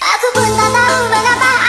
Aku pun tak tahu mengapa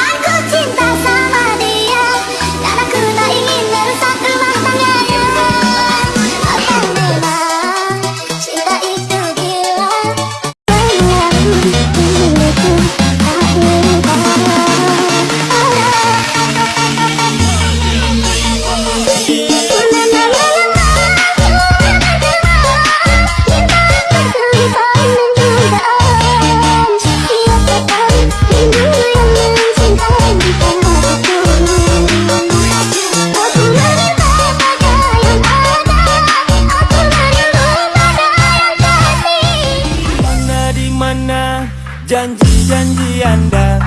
janji-janji Anda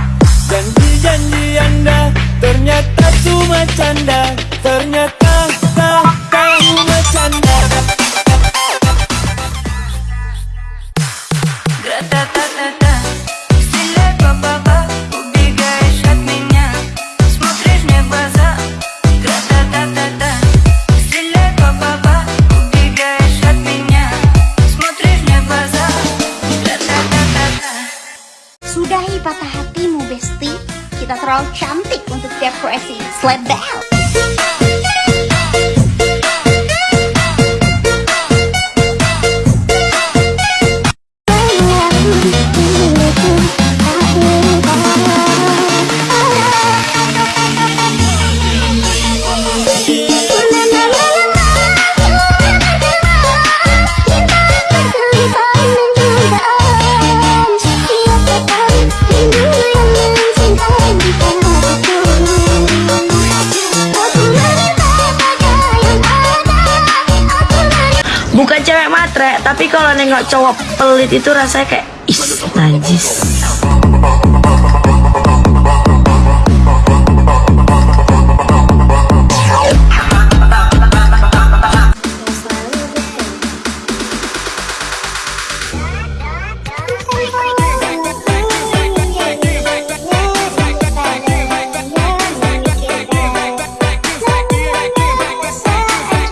Janji-janji Anda ternyata cuma canda patah hatimu, Besti. Kita terlalu cantik untuk depresi. Slap down. Bukan cewek matre, tapi kalau nengok cowok pelit itu rasanya kayak is najis.